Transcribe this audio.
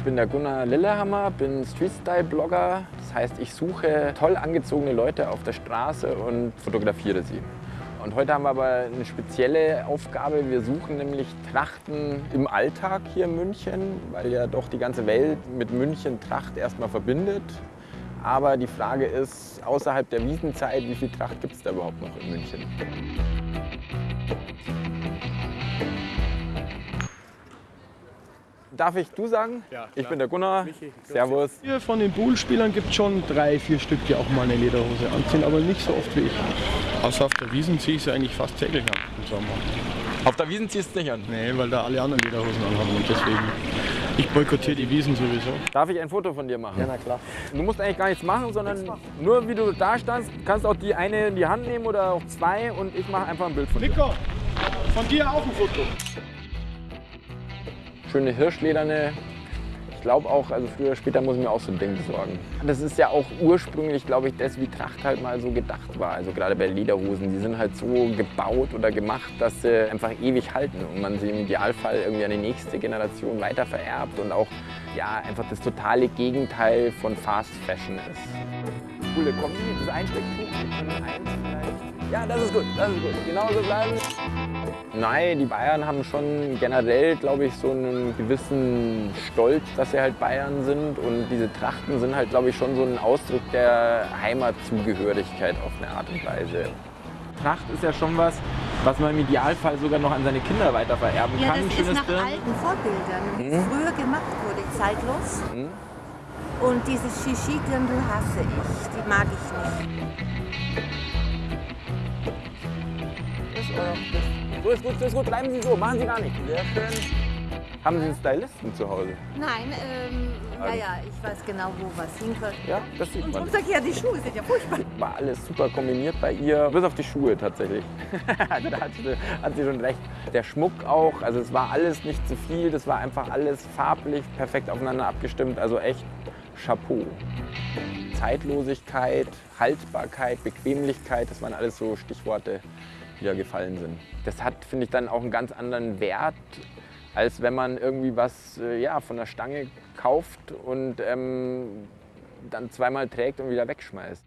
Ich bin der Gunnar Lillehammer, bin Street-Style-Blogger. Das heißt, ich suche toll angezogene Leute auf der Straße und fotografiere sie. Und heute haben wir aber eine spezielle Aufgabe. Wir suchen nämlich Trachten im Alltag hier in München, weil ja doch die ganze Welt mit München Tracht erstmal verbindet. Aber die Frage ist, außerhalb der Wiesenzeit, wie viel Tracht gibt es da überhaupt noch in München? Darf ich du sagen? Ja, Ich bin der Gunnar. Michi, Servus. Hier von den Bullspielern gibt es schon drei, vier Stück, die auch mal eine Lederhose anziehen, aber nicht so oft wie ich. Außer auf der Wiesen ziehe ich sie eigentlich fast täglich an im Sommer. Auf der Wiesen ziehst du nicht an. Nee, weil da alle anderen Lederhosen anhaben und deswegen. Ich boykottiere die Wiesen sowieso. Darf ich ein Foto von dir machen? Ja, na klar. Du musst eigentlich gar nichts machen, sondern nur wie du da standst, kannst auch die eine in die Hand nehmen oder auch zwei und ich mache einfach ein Bild von dir. Nico, von dir auch ein Foto. Schöne Hirschlederne. Ich glaube auch, also früher oder später muss ich mir auch so ein Ding besorgen. Das ist ja auch ursprünglich, glaube ich, das, wie Tracht halt mal so gedacht war. Also gerade bei Lederhosen, die sind halt so gebaut oder gemacht, dass sie einfach ewig halten und man sie im Idealfall irgendwie an die nächste Generation weiter vererbt und auch ja, einfach das totale Gegenteil von Fast Fashion ist. Coole Kombi, das Einstecktuch. Ja, das ist gut, das ist gut. Genauso bleiben. Nein, die Bayern haben schon generell, glaube ich, so einen gewissen Stolz, dass sie halt Bayern sind. Und diese Trachten sind halt, glaube ich, schon so ein Ausdruck der Heimatzugehörigkeit auf eine Art und Weise. Tracht ist ja schon was, was man im Idealfall sogar noch an seine Kinder weiter vererben Ja, kann. das ist nach Dirndl. alten Vorbildern, es früher gemacht wurde, zeitlos. Mhm. Und dieses Shishi-Dirndl hasse ich, die mag ich nicht. Ist, So ist gut, so ist gut. Bleiben Sie so, machen Sie gar nichts. Sehr schön. Haben Sie einen Stylisten zu Hause? Nein, ähm, naja, ich weiß genau, wo was hingehört. Ja, das sieht Und man. umgekehrt, die Schuhe sind ja furchtbar. War alles super kombiniert bei ihr, bis auf die Schuhe tatsächlich. also da hat sie, hat sie schon recht. Der Schmuck auch, also es war alles nicht zu viel, das war einfach alles farblich perfekt aufeinander abgestimmt, also echt Chapeau. Zeitlosigkeit, Haltbarkeit, Bequemlichkeit, das waren alles so Stichworte, da gefallen sind. Das hat, finde ich, dann auch einen ganz anderen Wert, als wenn man irgendwie was äh, ja, von der Stange kauft und ähm, dann zweimal trägt und wieder wegschmeißt.